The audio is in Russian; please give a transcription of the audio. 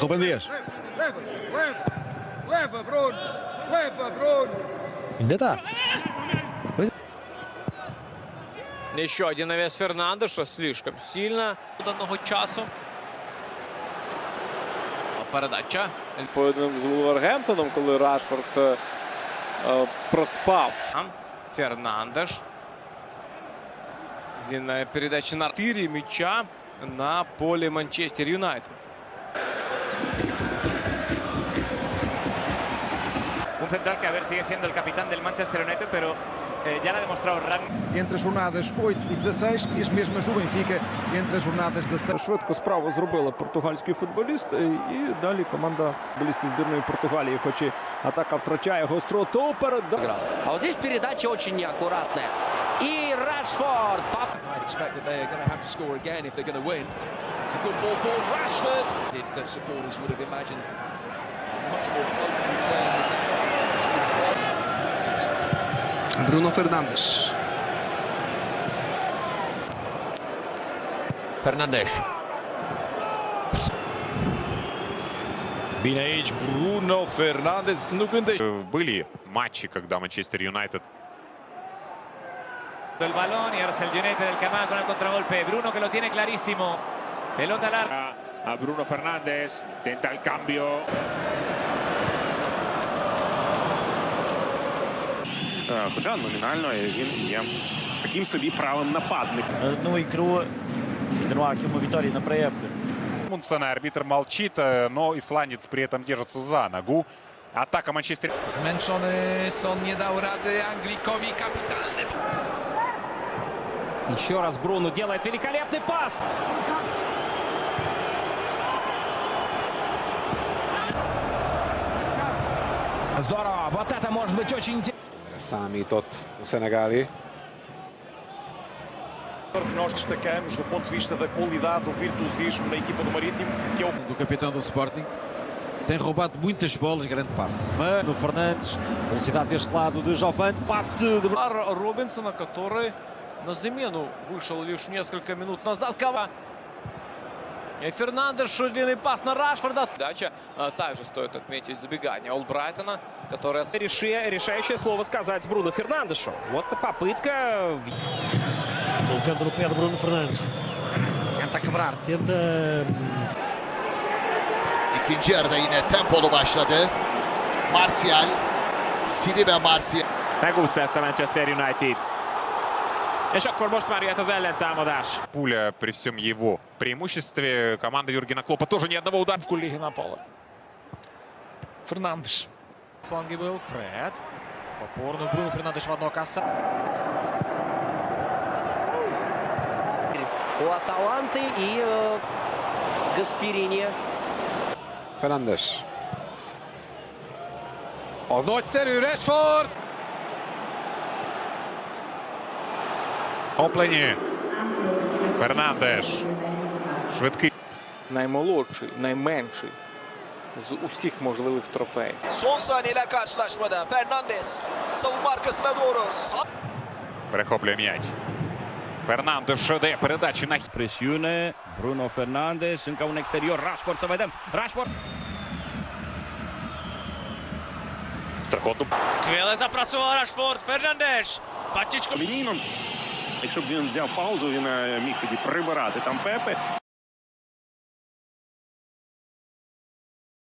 Ruben Dias. Leva, leva, leva, Bruno, leva, Bruno. Йде так. Еще один навес Фернандеша слишком сильно даного часу. Передача. Поєдинок з Вулвергемптоном, коли Рашфорд е, е, проспав. Фернандеш. Длинная передача на 4 мяча на поле Манчестер Юнайтед. Un central que a ver sigue siendo el capitán del Manchester United, pero eh, ya lo ha demostrado Ram. entre as jornadas 8 e 16 e as mesmas do Benfica entre as jornadas 16. Швидко справу зробили португальський футболіст. е, І далі команда футболістів збірної Португалії, хоч і атака втрачає гостроту. Передача. А вот здесь передача очень неаккуратная. И Рашфорд. Пап- I expect that they are going to have to score again if they're going to win. It's a good ball forward. Rashford. That supporters would have imagined much more potent return than that. Бруно Фернандеш. Фернандеш. Бинаич, Бруно Фернандес. Ну, Были матчи, когда Манчестер Юнайтед El balón y ahora es el United del Camá con el contragolpe. Bruno que lo tiene clarísimo. Pelota larga. A Bruno Fernández. Intenta el cambio. Хоча номінально він є таким собі правим нападником. Одну икру. Генруак ему Виторий на проявку. Мунсона арбитр молчит, э, но исландец при этом держится за ногу. Атака Манчестер Zmęczony Son nie dał rady Anglikowi kapitalny. Еще раз Бруно делает великолепный пас. Здорово, вот это может быть очень интересно. Számított a szenegáli. Nós destacamos do ponto de vista da qualidade, do virtuosismo na equipa do Marítimo, que é o Do capitão do Sporting. Tem roubado muitas bolas, grande passe. Mano Fernandes, velocidade deste lado de Jovane, passe de Удар Робинсона, который на замену вышел лишь несколько минут назад. Кава. И Фернандеш, длинный пас на Рашфорда. Дача. А, Также стоит отметить забегание Олбрайтона, которое... решающее слово сказать Бруно Фернандешу. Вот попытка. colocando no pé de Bruno Fernandes. Tenta quebrar, tenta. İkinci yarıda yine tempolu başladı. Martial. Siri ve Martial. Megúszta ezt a Manchester United. És akkor most már jöhet az ellentámadás. Пуля при всем его преимуществе. Команда Юргена Клопа тоже ни одного удара. Ліги напали. Фернандеш. Фланги был Фред. Опорно Бруно Фернандеш в одно касса. У Аталанты и э, Гасперини. Fernandes. Az nagyszerű Rashford! Оплені. Фернандеш. Швидкий. Наймолодший, найменший з усіх можливих трофеїв. Son saniyeler karşılaşmada. Fernandes savunma arkasına doğru. Перехоплює м'яч. Фернандеш дає передачі на Presiune. Bruno Fernandes. Încă un exterior. Rashford să vedem. Rashford. страхоту. Сквеле запрацював Рашфорд. Фернандеш. Патічко. Лінійно, якщо б він взяв паузу, він е, міг тоді прибирати там Пепе.